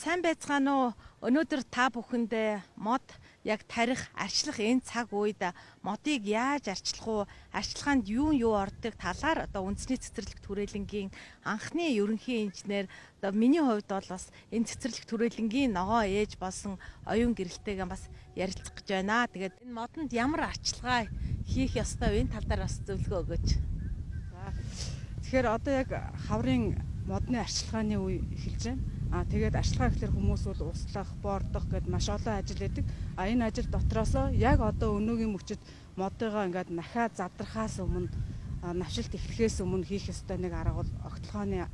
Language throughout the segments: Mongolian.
сайн байцгаана уу? Өнөөдөр та бүхэндээ мод яг тарих, арчлах энэ цаг үед модыг яаж арчлах уу? Арчилгаанд юу юу ордог талаар одоо үндэсний цэцэрлэг түрээлэнгийн анхны ерөнхий инженер одоо миний хувьд бол бас энэ цэцэрлэг түрээлэнгийн ногоо ээж болсон оюун гэрэлтэйгээ бас ярилцах гэж байна. Тэгээд энэ модонд ямар арчилгаа хийх ёстой вэ? Энэ тал дээр бас зөвлөгөө өгөөч. За. Тэгэхээр одоо яг хаврын модны арчилгааны үе эхэлж байна А тэгээд арчилгаа гэхэлэр хүмүүс бол услах, боордох гэд маш олон ажил байдаг. А энэ ажил дотроосоо яг одоо өнөөгийн мөчөд модыгоо ингээд нахаа задрахаас өмнө навшилт эхлэхээс өмнө хийх ёстой нэг арга бол огтлохооны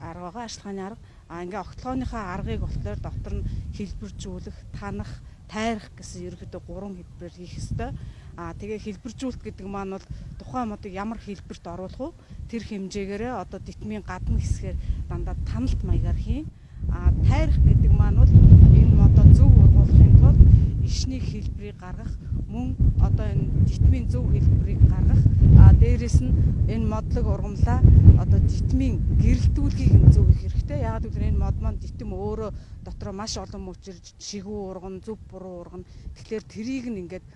арга байгаа, арчилгааны арга. А ингээ огтлохооныхаа аргыг болохоор дотор нь хэлбэржүүлэх, танах, тайрах гэсэн ерөөдөө гурван хэлбэрээр хийх ёстой. А тэгээ хэлбэржүүлэлт гэдэг маань бол тухайн модыг ямар хэлбэрт оруулах вэ? тэр хэмжээгээрээ одоо дитмийн гадна хэсгээр дандаа таналт маягаар хийн. А тайрах гэдэг маань бол энэ модоо зөв ургуулахын тулд ишний хэлбэрийг гаргах мөн одоо энэ дитмийн зөв хэлбэрийг гаргах а дээрэс нь энэ модлог ургамлаа одоо дитмийн гэрэлтүүлгийг нь зөв их хэрэгтэй. Яг гэвэл энэ мод маань дитм өөрөө дотроо маш олон мөчөрж шигүү урган, зөв буруу урган. Тэгэхээр трийг нь ингээд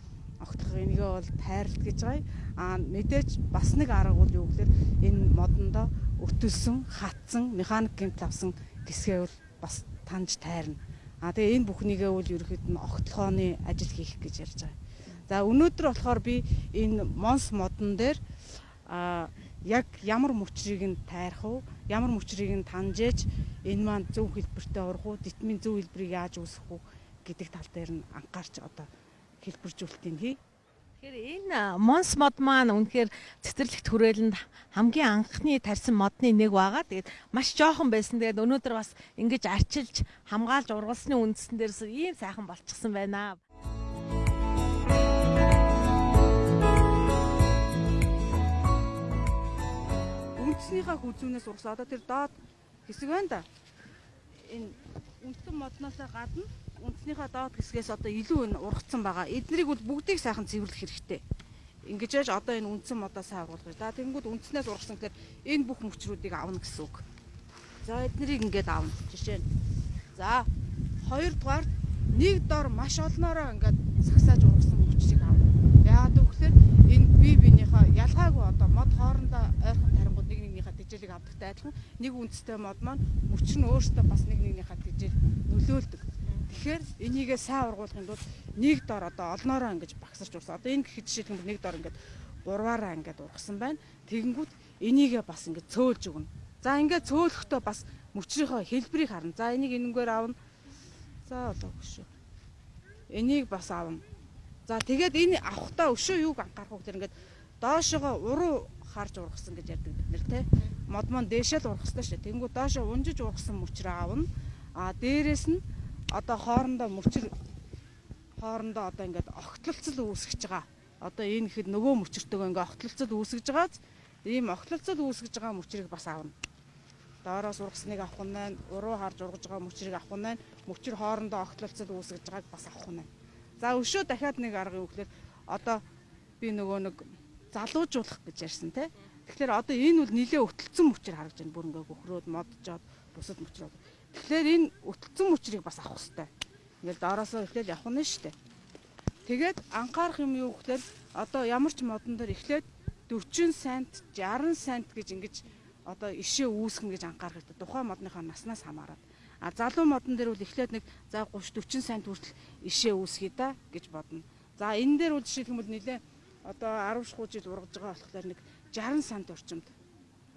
огтлох энийгээ бол тайралт гэж байгаа. А мэдээж бас нэг арга бол юу гэхээр энэ модондоо өтөлсөн, хатсан, механик гэмт авсан хэсгээ бол бас таньж тайрна. А тэгээ энэ бүхнийгээ бол ерөөхдөө нь огтлохооны ажил хийх гэж ярьж байгаа. За өнөөдөр болохоор би энэ Монс модон дээр а яг ямар мөчрийг нь тайрах уу, ямар мөчрийг нь таньжээж энэ маань зөв хэлбэртэй урах уу, дитмийн зөв хэлбэрийг яаж үүсгэх үү гэдэг тал дээр нь анхаарч одоо хэлбэржүүлэлтийг хий. Тэгэхээр энэ Монс мод маань үнэхээр цэцэрлэгт хүрээлэнд хамгийн анхны тарьсан модны нэг байгаа. Тэгээд маш жоохон байсан. Тэгээд өнөөдөр бас ингэж арчилж хамгаалж ургалсны үндсэн дээрс ийм сайхан болчихсон байна. Үндснийхаа хүзүүнээс ургасан. Одоо тэр доод хэсэг байна да. Энэ үндсэн модноос гадна үндснийхээ доод хэсгээс одоо илүү энэ ургацсан байгаа. Эднэрийг бол бүгдийг сайхан цэвэрлэх хэрэгтэй. Ингэж яаж одоо энэ үндсэн модоо сайн ургуулгыг. За тэгэнгүүт үндснээс ургасан гэхээр энэ бүх мөчрүүдийг авна гэсэн үг. За эднэрийг ингэж авна. Жишээ нь. За хоёрдугаар нэг дор маш олноороо ингээд сагсааж ургасан мөчрийг авна. Яагаад гэвэл энэ бие биенийхээ ялгаагүй одоо мод хоорондоо ойрхон тарингууд нэг нэгнийхээ тэжээлийг авдагтай адилхан нэг үндэстэй мод маань мөчр нь өөртөө бас нэг нэгнийхээ тэжээл нөлөөлдөг. Тэгэхээр энийгээ сайн ургуулгын тулд нэг дор одоо олноороо ингэж багсарч урсан. Одоо энэ гэхэд жишээлбэл нэг дор ингэж гурваараа ингэж ургасан байна. Тэгэнгүүт энийгээ бас ингэж цөөлж өгнө. За ингээд цөөлөхдөө бас мөчрийнхөө хэлбэрийг харна. За энийг энэнгээр аавна. За болоогүй шүү. Энийг бас аавна. За тэгээд энэ авахтаа өшөө юуг анхаарах вэ гэхээр ингээд доошогоо уруу харж ургасан гэж ярьдаг бид нэр те. Мод мон дээшээ л хэрэгтэй шүү. Тэнгүү доошоо унжиж ургасан мөчрөө аавна. А дээрэс нь одоо хоорондоо мөчр хоорондоо одоо ингээд огтлолцол үүсгэж байгаа. Одоо энэ ихэд нөгөө мөчртөөгөө ингээд огтлолцол үүсгэж байгааз ийм огтлолцол үүсгэж байгаа мөчрийг бас авна. Доороос ургасныг авах нь байна, уруу харж ургаж байгаа мөчрийг авах нь байна, мөчр хоорондоо огтлолцол үүсгэж байгааг бас авах нь байна. За өшөө дахиад нэг юу гэхээр одоо би нөгөө нэг залуужуулах гэж ярьсан те. Тэгэхээр одоо энэ бол нилээ өтөлцөн мөчр харагдаж байна. Бүр ингээ гөхрөөд моджоод бусад мөчрөө. Тэгэхээр энэ өтөлцөн мөчрийг бас авах хэрэгтэй. Ингээл доороосоо эхлээд явах нь шүү дээ. Тэгээд анхаарах юм юу гэхээр одоо ямар ч модон дээр эхлээд 40 цент 60 цент гэж ингэж одоо ишээ үүсгэн гэж анхаарах хэрэгтэй. Тухайн модныхаа наснаас хамаарат. А залуу модон дээр бол эхлээд нэг за 30 40 цент хүртэл ишээ үүсгий да гэж бодно. За энэ дээр бол жишээлбэл нэлээ одоо 10 шхуу жил ургаж байгаа болохоор нэг 60 сант орчимд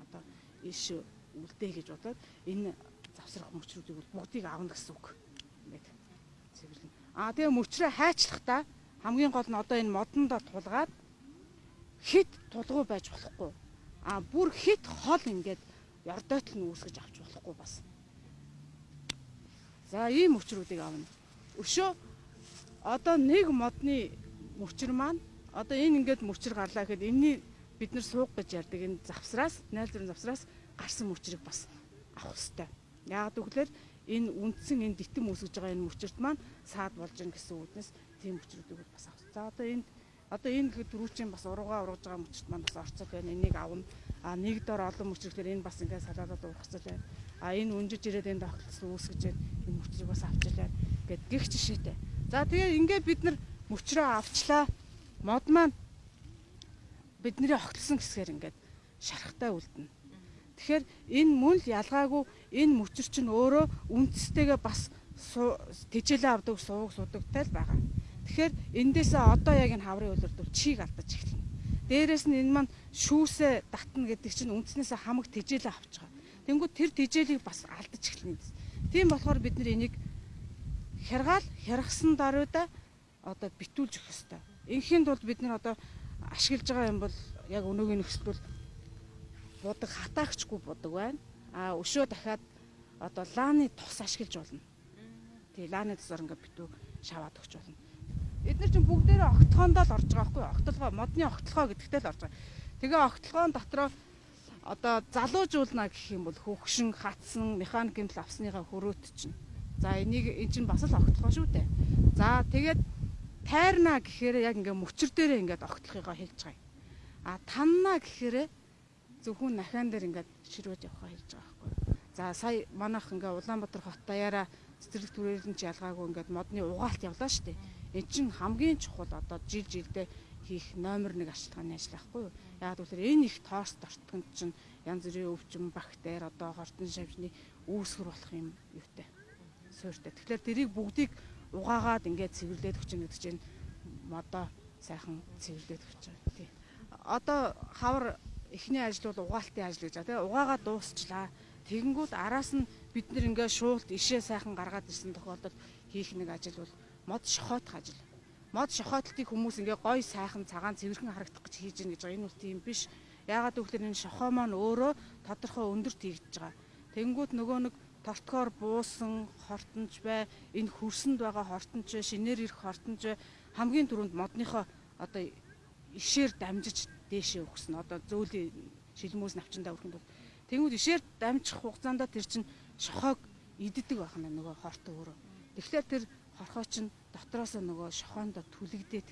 одоо ишээ үлдээ гэж бодоод энэ завсрах мөчрүүдийг бол бүгдийг авна гэсэн үг. Ингээд цэвэрлэн. Аа тэгээ мөчрөө хайчлахдаа хамгийн гол нь одоо энэ модондоо тулгаад хит тулгуу байж болохгүй. Аа бүр хит хол ингээд ярдойтл нь үүсгэж авч болохгүй бас. За ийм мөчрүүдийг авна. Өшөө одоо нэг модны мөчр маань одоо энэ ингээд мөчр гарлаа гэхэд энэний бид нар сууг гэж ярьдаг энэ завсраас, найл зүрийн завсраас гарсан мөчрийг бас авах хэрэгтэй. Яг гэвэл энэ үндсэн энэ дитэн үүсгэж байгаа энэ мөчөрт маань саад болж гэн гэсэн үгнээс тийм мөчрүүдийг бас авах. За одоо энд Одоо энэ дөрүүчийн бас урууга ургаж байгаа мөчт маань бас орцол байна. Энийг авна. А нэг дор олон мөчрөглөр энэ бас ингээд салаалаад ургацал байна. А энэ өнжиж ирээд энэ тогтолцсон үүсгэж байна. Энэ мөчрийг бас авчил байна. Гэт гих жишээтэй. За тэгээ ингээд бид нар мөчрөө авчлаа. Мод маань бидний огтлсон гэсгээр ингээд шарахтай үлдэнэ. Тэгэхээр энэ мөн л ялгаагүй энэ мөчр чинь өөрөө үндэстэйгээ бас тэжээлээ авдаг сууг судагтай л байгаа. Тэгэхээр эндээсээ одоо яг энэ хаврын үлрдүүл чийг алдаж эхэлнэ. Дээрээс нь энэ маань шүүсээ татна гэдэг чинь үндснээсээ хамаг тэжээлээ авч байгаа. Тэнгүүд тэр тэжээлийг бас алдаж эхэлнэ. Тийм болохоор бид нар энийг хяргаал хяргасан даруйда одоо битүүлж өгөх хэрэгтэй. Инхийн тулд бид нар одоо ашиглаж байгаа юм бол яг өнөөгийн нөхцөл бол будаг хатаагчгүй будаг байна. А өшөө дахиад одоо лааны тус ашиглаж болно. Тий лааны тусаар ингээд битүү шаваад өгч болно. Эдгээр чинь бүгдээрээ огтхоондоо л орж байгаа байхгүй юу? Огтлогоо, модны огтлогоо гэдэгтэй л орж байгаа. Тэгээ огтлогоон дотроо одоо залуужуулна гэх юм бол хөвгшин, хатсан, механик гэмтэл авсныхаа хөрөөт чинь. За энийг эн чинь бас л огтлогоо шүү дээ. За тэгээд тайрна гэхээр яг ингээ мөчр дээрээ ингээд огтлохыгоо хэлж байгаа юм. А танна гэхээр зөвхөн нахаан дээр ингээд ширвэж явахаа хэлж байгаа байхгүй. За сая манайх ингээ Улаанбаатар хот даяараа цэцэрлэг түрээлэн ч ялгаагүй ингээд модны угаалт явлаа шүү дээ энэ чинь хамгийн чухал одоо жил жилдээ хийх номер 1 ашиглагын ажил байхгүй юу. Яг гэвэл энэ их тоорс дортгонд чинь янз бүрийн өвчин, бактери одоо хортон шавжны үүсгэр болох юм юутай. Суурьтай. Тэгэхээр тэрийг бүгдийг угаагаад ингээд цэвэрлээд өгч гэдэг чинь модоо сайхан цэвэрлээд өгч байгаа тий. Одоо хавар эхний ажил бол угаалтын ажил гэж байгаа тий. Угаагаа дуусчлаа. Тэгэнгүүт араас нь бид нэр ингээд шуулт ишээ сайхан гаргаад ирсэн тохиолдолд хийх нэг ажил бол мод шохоотох ажил. Мод шохоотлтыг хүмүүс ингээ гой сайхан цагаан цэвэрхэн харагдах гэж хийж гин гэж байгаа. Энэ бол тийм биш. Яагаад гэвэл энэ шохоо маань өөрөө тодорхой өндөрт хийгдэж байгаа. Тэнгүүд нөгөө нэг тортгоор буусан хортонч бай, энэ хөрсөнд байгаа хортонч, шинээр ирэх хортонч хамгийн түрүүнд модныхоо одоо ишээр дамжиж дээшээ өгсөн. Одоо зөүлийн шилмөөс навчандаа өрхөнд бол тэнгүүд ишээр дамжих хугацаанд тэр чинь шохоог иддэг байх нь нөгөө хорт өөрөө. Тэгэхээр тэр хорхоо чинь дотроос нөгөө шохоонд түлэгдээд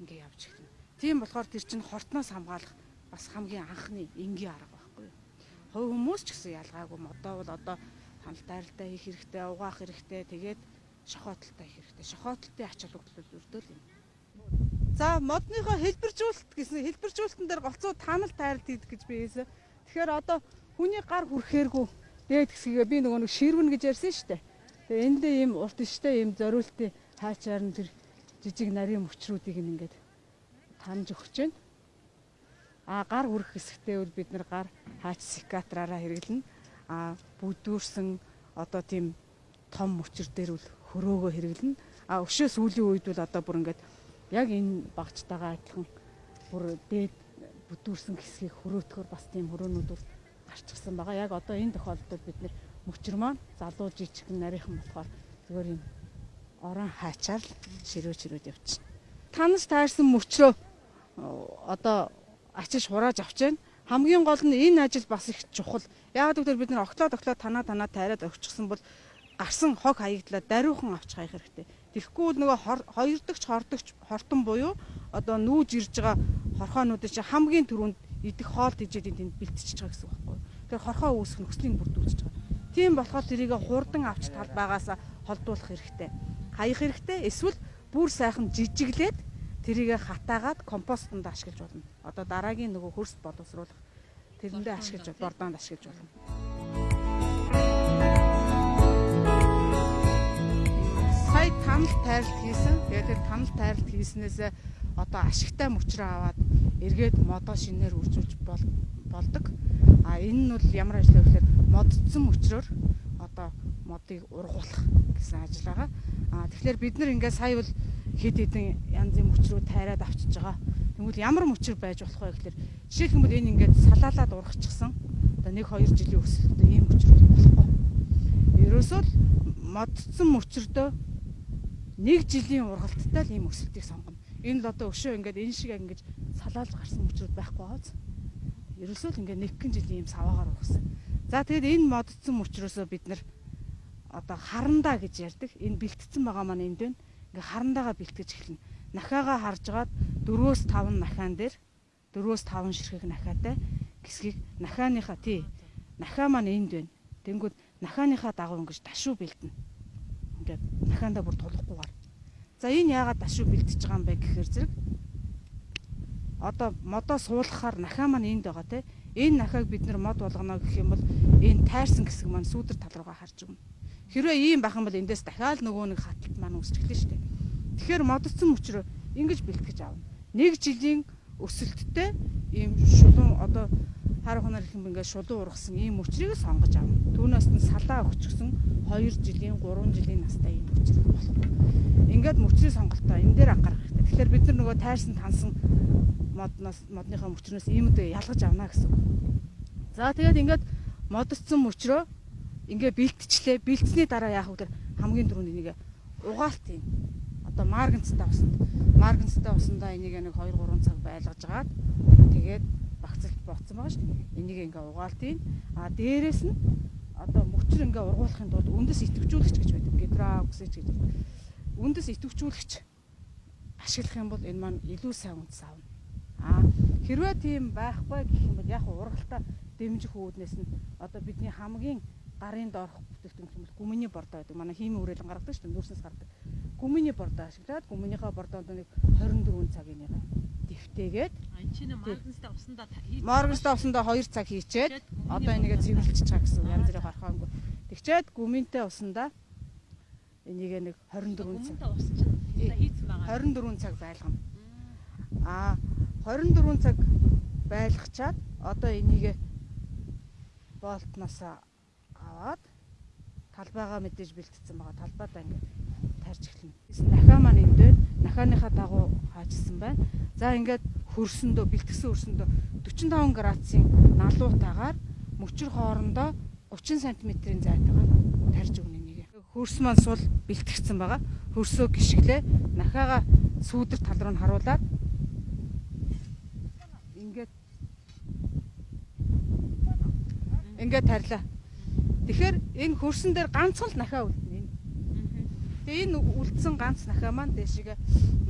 ингээ явж эхэлнэ. Тийм болохоор тэр чинь хортноос хамгаалах бас хамгийн анхны энгийн арга байхгүй юу. Хувь хүмүүс ч гэсэн ялгаагүй модоо бол одоо ханал тайралтай хийх хэрэгтэй, угаах хэрэгтэй, тэгээд шохоотолтой хийх хэрэгтэй. Шохоотолтын ач холбогдол өрдөөл юм. За модныхоо хэлбэржүүлэлт гэсэн хэлбэржүүлэлтэн дээр голцоо таанал тайралт хийдэг гэж би хэлсэн. Тэгэхээр одоо хүний гар хүрхээргүй дээд хэсгээ би нөгөө нэг ширвэн гэж ярьсан шүү дээ. Тэгээ эндээ ийм урт штэ ийм зориултын хаачаар нь тэр жижиг нарийн мөчрүүдийг ингээд таньж өгч байна. А гар хүрэх хэсэгтээ бол бид нар гар хаач секатраараа хэрэглэнэ. А бүдүүрсэн одоо тийм том мөчр дээр бол хөрөөгөө хэрэглэнэ. А өшөө сүүлийн үед бол одоо бүр ингээд яг энэ багцтайгаа адилхан бүр дээд бүдүүрсэн хэсгийг хөрөөтгөр бас тийм хөрөөнүүд бол гарчсан байгаа. Яг одоо энэ тохиолдолд бид нэр мөчр маань залуу жижигхэн нарийнхан болохоор зүгээр юм орон хаачаар ширөө ширөөд явчихна. Танаас таарсан мөчрөө одоо ачиж хурааж авч байна. Хамгийн гол нь энэ ажил бас их чухал. Яг гэвэл бид нар оглоо оглоо танаа танаа тайраад өгчихсөн бол гарсан хог хаягдлаа даруйхан авч хаях хэрэгтэй. Тэгэхгүй нөгөө хоёр дахь хордогч хортон буюу одоо нүүж ирж байгаа хорхоонуудын чинь хамгийн түрүүнд идэх хоол тэжээд энд бэлтчихэж байгаа гэсэн үг байхгүй. Тэгэхээр хорхоо үүсэх нөхцөлийг бүрдүүлж байгаа. Тийм болохоор тэрийг хурдан авч талбайгаас холдуулах хэрэгтэй. Хаях хэрэгтэй. Эсвэл бүр сайхан жижиглээд тэрийг хатаагаад компостонд ашиглаж болно. Одоо дараагийн нөгөө хөрс боловсруулах тэрэндээ ашиглаж бордоонд ашиглаж болно. Танал тайралт хийсэн. Тэгээд тэр танал тайралт хийснээс одоо ашигтай мөчрөө аваад эргээд модоо шинээр үржүүлж болдог. А энэ нь бол ямар ажил вэ гэхээр модцсон мөчрөөр одоо модыг ургуулах гэсэн ажил байгаа. А тэгэхээр бид нар ингээд сая бол хэд хэдэн янзын мөчрөө тайраад авчиж байгаа. Тэгвэл ямар мөчр байж болох вэ гэхээр жишээлх юм бол энэ ингээд салаалаад ургачихсан. Одоо 1 2 жилийн өсөлтөд ийм мөчрүүд болохгүй. Ерөөсөө л модцсон мөчрөдөө нэг жилийн ургалттай л ийм өсөлтийг сонгоно. Энэ л одоо өшөө ингээд энэ шиг ингэж салаалж гарсан мөчрүүд байхгүй бааз. Ерөөсөө л ингээд нэгэн жилийн ийм саваагаар ургасан. За тэгээд энэ модцсон мөчрөөсөө бид нар одоо харандаа гэж ярьдаг. Энэ бэлтгэсэн байгаа маань энд байна. Ингээ харандаага бэлтгэж эхэлнэ. нахаага харж гаад 4-5 нахаан дээр 4-5 ширхэг нахаатай хэсгийг нахааныхаа тий нахаа маань энд байна. Тэнгүүд нахааныхаа дагуу ингэж дашуу бэлдэнэ. Ингээд нахаандаа бүр тулахгүйгээр. За энэ яагаад дашуу бэлдэж байгаа юм бэ гэхээр зэрэг одоо модоо суулгахаар нахаа маань энд байгаа те. Энэ нахааг бид нэр мод болгоно гэх юм бол энэ тайрсан хэсэг маань сүүдэр тал руугаа харж өгнө. Хэрвээ ийм байх юм бол эндээс дахиад нөгөө нэг хаталт маань үүсчихлээ шүү дээ. Тэгэхээр модцсон мөчрөө ингэж бэлтгэж аавна. Нэг жилийн өсөлттэй ийм шулуун одоо хар хунаар их юм ингээд шулуун ургасан ийм мөчрийг сонгож авна. Түүнээс нь салаа өгчгсөн 2 жилийн 3 жилийн настай ийм мөчр болох. Ингээд мөчрийн сонголтоо энэ дээр анхаарах хэрэгтэй. Тэгэхээр бид нар нөгөө тайрсан тансан модноос модныхаа мөчрөөс иймд ялгаж авна гэсэн. За тэгээд ингээд модцсон мөчрөө ингээ бэлтчлээ. Бэлтсний дараа яах вэ? хамгийн түрүүнд энийг угаалт юм. Одоо марганцтай усанд марганцтай усандаа энийг нэг 2 3 цаг байлгаж агаад тэгээд багцалт боцсон байгаа шүү. Энийг ингээ угаалт юм. А дээрэс нь одоо мөчр ингээ ургуулахын тулд үндэс идэвхжүүлэгч гэж байдаг. Гидрооксич гэж. Үндэс идэвхжүүлэгч ашиглах юм бол энэ маань илүү сайн үндэс аавна. А хэрвээ тийм байхгүй гэх юм бол яг ургалтаа дэмжих үүднээс нь одоо бидний хамгийн гарын доорх бүтээгдэхүүн юм бол гүмэний бордоо гэдэг. Манай химийн үрэлэн гаргадаг шүү дээ. Нүүрснээс гардаг. Гүмэний бордоо ашиглаад гүмэнийхээ бордоонд нэг 24 цагийн чинь марганцтай усандаа марганцтай усандаа 2 цаг хийчээд одоо энийгээ цэвэрлэж чаа гэсэн янз бүрийн хорхоонгүй. Тэгчээд гүмэнтэй усандаа энийгээ нэг 24 цаг. Гүмэнтэй ус чинь хийцэн байгаа. 24 цаг байлгана. Аа 24 цаг байлгачаад одоо энийгээ болтноос аваад талбайгаа мэдээж бэлтцсэн байгаа. Талбайдаа ингээд тарж эхэлнэ. Нахаа маань энд байна. Нахааныхаа дагуу хаажсан байна. За ингээд хөрсөндөө бэлтгэсэн хөрсөндөө 45 градусын налуутаагаар мөчр хоорондоо 30 см-ийн зайтайгаар тарж өгнө энийг. Хөрс маань сул бэлтгэгдсэн байгаа. Хөрсөө гიშгэлээ нахаага сүүдэр тал руу нь харуулад ингээд ингээд тарилаа. Тэгэхээр энэ хөрсөн дээр ганцхан л нахаа үлдэнэ. Тэгээ энэ үлдсэн ганц нахаа маань дэшигээ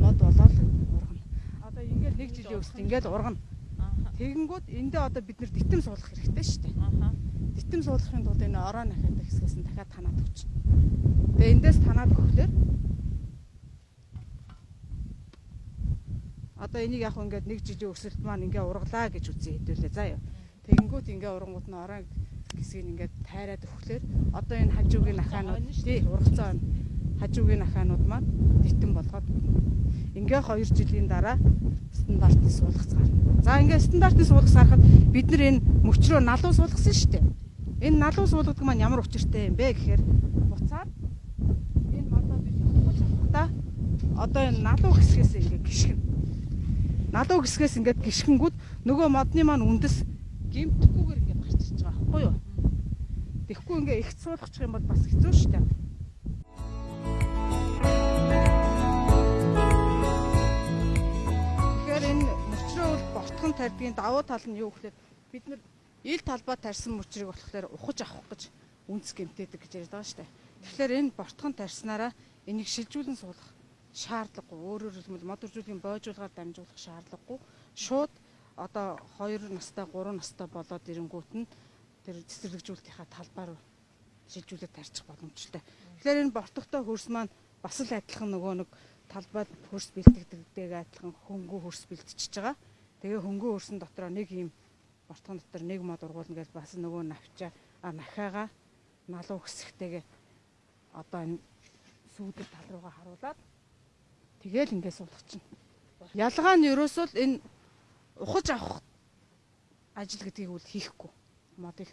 мод болоод ургана. Одоо ингээд нэг жилийн өсөлт ингээд ургана. Тэгэнгүүт эндээ одоо бид нэр дитэм суулгах хэрэгтэй шүү дээ. Дитэм суулгахын тулд энэ ороо нахаад хэсгээс нь дахиад танаад өгч. Тэгээ эндээс танаад өгөхлөөр одоо энийг яг ингээд нэг жилийн өсөлт маань ингээ ургалаа гэж үзье хэдүүлээ заа юу. Тэгэнгүүт ингээ урангууд нь ороо хэсгийг ингээд тайраад өгөхлөөр одоо энэ хажуугийн ахаанууд тий ургацсан хажуугийн ахаанууд маань нийтэн болгоод ингээ 2 жилийн дараа стандартны суулгац гарна. За ингээ стандартны суулгац гарахад бид нар энэ мөчрөө налуу суулгасан шүү дээ. Энэ налуу суулгадаг маань ямар учиртай юм бэ гэхээр буцаад энэ модоо бид хавж авахдаа одоо энэ налуу хэсгээс ингээ гიშгэн. Налуу хэсгээс ингээ гიშгэнгүүд нөгөө модны маань үндэс гимтэхгүйгээр ингээ гарч ирж байгаа байхгүй юу? Тэгэхгүй ингээ их суулгачих юм бол бас хэцүү шүү дээ. Бортхон тарьдгийн давуу тал нь юу гэхээр бид нар ил талбай тарьсан мөчрийг болохоор ухаж авах гэж үнс гэмтээдэг гэж яриад байгаа шүү дээ. Тэгэхээр энэ бортхон тарьснараа энийг шилжүүлэн суулгах шаардлагагүй. Өөрөөр хэлбэл мод үржүүлгийн боожуулгаар дамжуулах шаардлагагүй. Шууд одоо 2 настай 3 настай болоод ирэнгүүт нь тэр цэцэрлэгжүүлэлтийнхаа талбаар шилжүүлээд тарчих боломжтой. Тэгэхээр энэ бортогтой хөрс маань бас л адилхан нөгөө нэг талбайд хөрс бэлтгэдэг адилхан хөнгөө хөрс бэлтчихэж байгаа. Тэгээ хөнгөө хөрсөн дотроо нэг юм бортгон дотор нэг мод ургуулна гэж бас нөгөө навчаа нахаага налуу хэсэгтэйгээ одоо энэ сүүдэр тал руугаа харуулад тэгээл ингээд суулгачихна. Ялгаа нь ерөөсөө энэ ухаж авах ажил гэдгийг үл хийхгүй модыг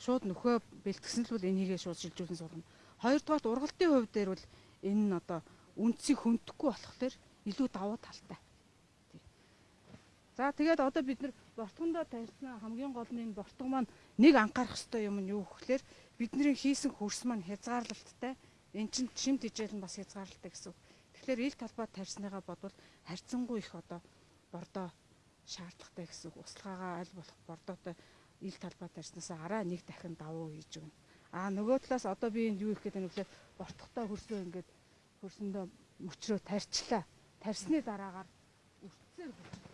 шууд нөхөө бэлтгэсэн л бол энийгээ шууд шилжүүлэн суулгана. Хоёрдугаарт ургалтын хувьд дээр бол энэ нь одоо үндсийг хөндөхгүй болохоор илүү давуу талтай. За тэгээд одоо бид нар бортгондоо тарьсан хамгийн гол нь энэ бортго маань нэг анхаарах ёстой юм нь юу гэхээр бидний хийсэн хөрс маань хязгаарлалттай. Эн чинь шимт хижээл нь бас хязгаарлалтай гэсэн. Тэгэхээр ил талбай тарьсныгаа бодвол харьцангуй их одоо бордоо шаардлагатай гэсэн. Услаагаа аль болох бордоотой ил талбай тарьснаас араа нэг дахин давуу хийж өгнө. Аа нөгөө талаас одоо би энд юу их гэдэг нь вэхээр бортготой хөрсөө ингээд хөрсөндөө мөчрөө тарьчлаа. тарсны дараагаар үрцээр байна.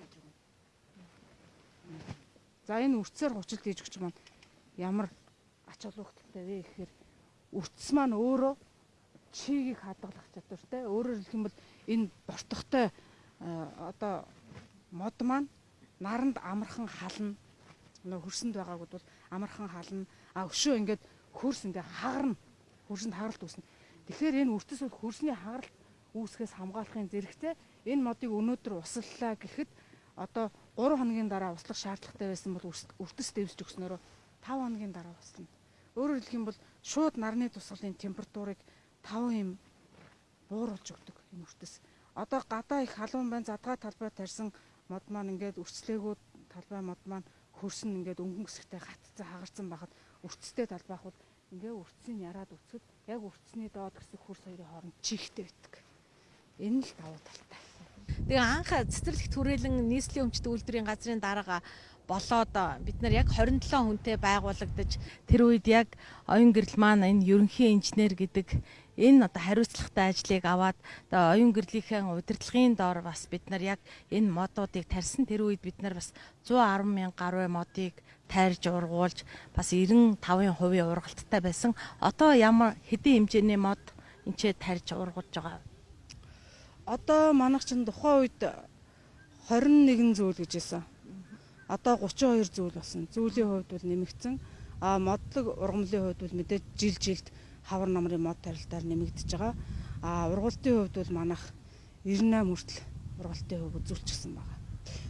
За энэ үрцээр хүчил гэж өгч маань ямар ач холбогдолтой вэ гэхээр үрц маань өөрөө чигийг хадгалах чадвартай. Өөрөөр хэлэх юм бол энэ бортогтой одоо мод маань наранд амархан хална. Нөө хөрсөнд байгаагууд бол амархан хална. А өшөө ингээд хөрс ингээ хагарна. Хөрсөнд хагаралт үүснэ. Тэгэхээр энэ үртэс бол хөрсний хагаралт үүсгээс хамгаалахын зэрэгтэй энэ модыг өнөөдөр услаллаа гэхэд одоо 3 хоногийн дараа услах шаардлагатай байсан бол үртэс дэвсж өгснөөрөө 5 хоногийн дараа услана. Өөрөөр хэлэх юм бол шууд нарны тусгалын температурыг 5 юм бууруулж өгдөг энэ үртэс. Одоо гадаа их халуун байна задгаа талбай тарьсан мод маань ингээд үрцлээгүүд талбай мод маань хөрсөн ингээд өнгөн хэсэгтэй хатцсан хагарсан байхад үрцтэй талбайх бол ингээ үрцсийг яраад үцгэд яг үрцсний доод хэсэг хөрс хоёрын хооронд чихтэй байдаг. Энэ л давуу талтай. Тэгээ анх цэцэрлэг түрээлэн нийслэлийн өмчт үйлдвэрийн газрын дарга болоод бид нар яг 27 хүнтэй байгуулагдаж тэр үед яг оюун гэрэл маань энэ ерөнхий инженер гэдэг энэ одоо хариуцлагатай ажлыг аваад одоо оюун гэрлийнхээ удирдлагын доор бас бид нар яг энэ модуудыг тарьсан тэр үед бид нар бас 110 мянган гаруй модыг тайрж ургуулж бас 95% ургалттай байсан. Одоо ямар хэдийн хэмжээний мод энчээ тарьж ургуулж байгаа одоо манайх чинь тухайн үед 21 зүйл гэж байсан. Одоо 32 зүйл болсон. Зүйлийн хувьд бол нэмэгдсэн. А модлог ургамлын хувьд бол мэдээж жил жилд хавар намрын мод тарилтаар нэмэгдэж байгаа. А ургалтын хувьд бол манайх 98 хүртэл ургалтын хувь үзүүлчихсэн байгаа.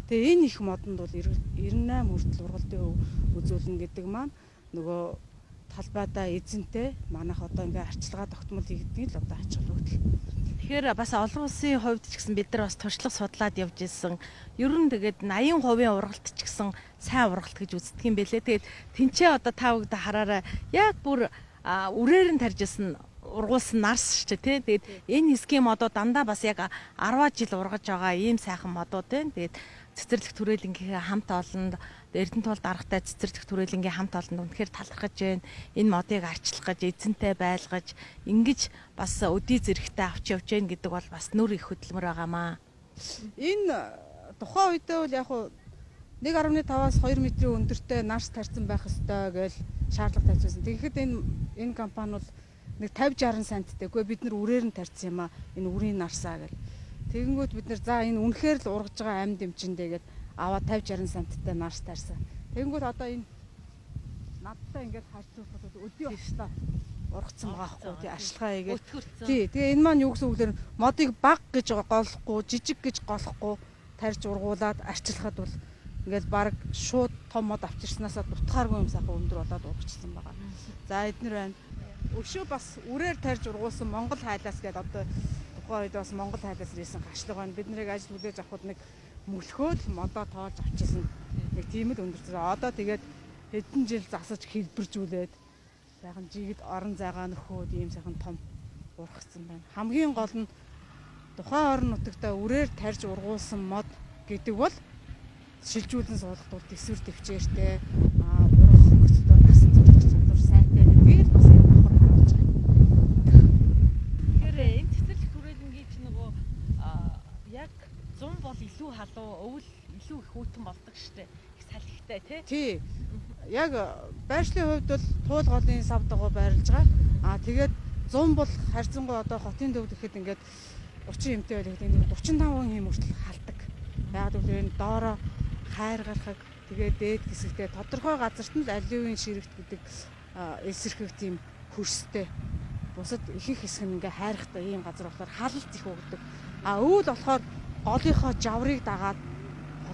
Тэгээ энэ их модонд бол 98 хүртэл ургалтын хувь үзүүлнэ гэдэг маань нөгөө талбайдаа эзэнтэй манайх одоо ингээ арчилгаа тогтмол хийгдгийг л одоо ач холбогдол Тэгэхээр бас олон улсын хувьд ч гэсэн бид нар бас туршлага судлаад явж ирсэн. Ер нь тэгээд 80% ургалт ч гэсэн сайн ургалт гэж үздэг юм бэлээ. Тэгээд тэнцээ одоо та бүгд хараараа яг бүр үрээр нь тарьжсэн ургуулсан нарс шүү дээ тий. Тэгээд энэ хэсгийн модоо дандаа бас яг 10 жил ургаж байгаа ийм сайхан модууд байна. Тэгээд цэцэрлэг түрээлэнгийн хамт олонд Эрдэнэ тул даргатай цэцэрлэг түрээлэнгийн хамт олонд үнэхээр талархаж байна. Энэ модыг арчлах гэж эзэнтэй байлгаж ингэж бас өдий зэрэгтэй авч явж гэн гэдэг бол бас нүр их хөдөлмөр байгаамаа. Энэ тухайн үедээ бол яг хуу 1.5-аас 2 метрийн өндөртэй нарс тарьсан байх ёстой гэж шаардлага тавьсан. Тэгэхэд энэ энэ компани бол нэг 50 60 санттай. Гэхдээ бид нар үрээр нь тарьсан юм аа. Энэ үрийн нарсаа гэл. Тэгэнгүүт бид нар за энэ үнэхээр л ургаж байгаа амд эмчэндээ гэдэг аваад 50 60 санттай нарс тарьсан. Тэгэнгүүт одоо энэ надтай ингээд харьцуулбал өдөө очтоо ургацсан байгаа хгүй тий ашилгаа хийгээд тий тэгээ энэ маань юу гэсэн үг лэр модыг баг гэж голохгүй жижиг гэж голохгүй тарьж ургуулад арчилахад бол ингээд баг шууд том мод авчирснаасаа дутгааргүй юм сайхан өндөр болоод ургачсан байгаа. За эднэр байна. Өшөө бас үрээр тарьж ургуулсан Монгол хайлаас гээд одоо тухайн үед бас Монгол хайлаас ирсэн гашлаг байна. Бид нарыг ажил хүлээж авахд нэг мөлхөөд модоо тоолж авчихсан. Нэг тийм л өндөрсөн. Одоо тэгээд хэдэн жил засаж хэлбэржүүлээд сайхан жигэд орон зайгаа нөхөөд ийм сайхан том ургацсан байна. Хамгийн гол нь тухайн орон нутагта үрээр тарьж ургуулсан мод гэдэг бол шилжүүлэн суулгад бол төсвөр төвчээртэй аа ургах хөсөлтөөр насан турш чадвар сайтай би л бас энэ давхар харуулж байгаа. Тэгэхээр энэ цэцэрлэг түрээлэнгийн ч нөгөө яг 100 бол илүү халуун өвөл илүү их хүйтэн болдог штеп их салхитай тий. Тий яг байршлын хувьд бол туул голын сав дагуу байрлаж байгаа. Аа тэгээд 100 бол харьцангуй одоо хотын төвд гэхэд ингээд 30 эмтэй байх гэдэг нэг 35 хэм хүртэл халдаг. Яг л энэ доороо хайр гарахыг тэгээд дээд хэсэгтээ тодорхой газарт нь аливын ширэгт гэдэг эсэрхэг тийм хөрстэй. Бусад ихэнх хэсэг нь ингээ хайрхтай ийм газар болохоор халалт их өгдөг. А өвөл болохоор голынхоо жаврыг дагаад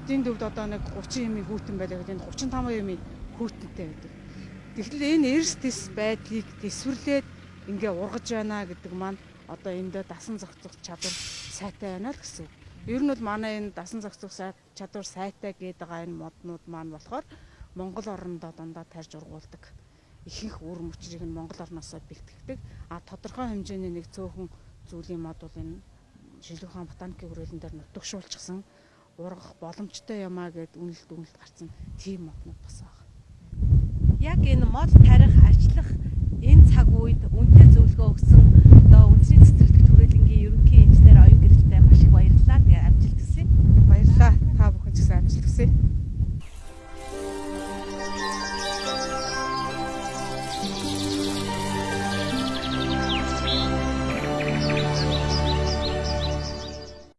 хотын төвд одоо нэг 30 эмийн хүүтэн байлаа гэдэг энэ 35 эмийн хүүтэнтэй байдаг. Тэгэхээр энэ эрс тис байдлыг төсвөрлээд ингээ ургаж байна гэдэг маань одоо эндээ дасан зохицох чадвар сайтай байна л гэсэн. Ер нь бол манай энэ дасан зохицох чадвар сайтай гэдэг байгаа энэ моднууд маань болохоор Монгол орондоо дандаа тарж ургуулдаг. Ихэнх үр мөчрийг нь Монгол орноосоо бэлтгэдэг. А тодорхой хэмжээний нэг цөөхөн зүйлийн мод бол энэ Шилэг хаан ботаникийн хүрээлэн дээр нутагшуулчихсан ургах боломжтой юмаа гэд үнэлт үнэлт гарсан тийм моднууд бас байна яг энэ мод тарих арчлах энэ цаг үед үнэтэй зөвлөгөө өгсөн одоо үндэсний цэцэрлэг түрээлэнгийн ерөнхий инженер оюун гэрэлтэй маш их баярлалаа. Тэгээ амжилт хүсье. Баярлалаа. Та бүхэн ч гэсэн амжилт хүсье.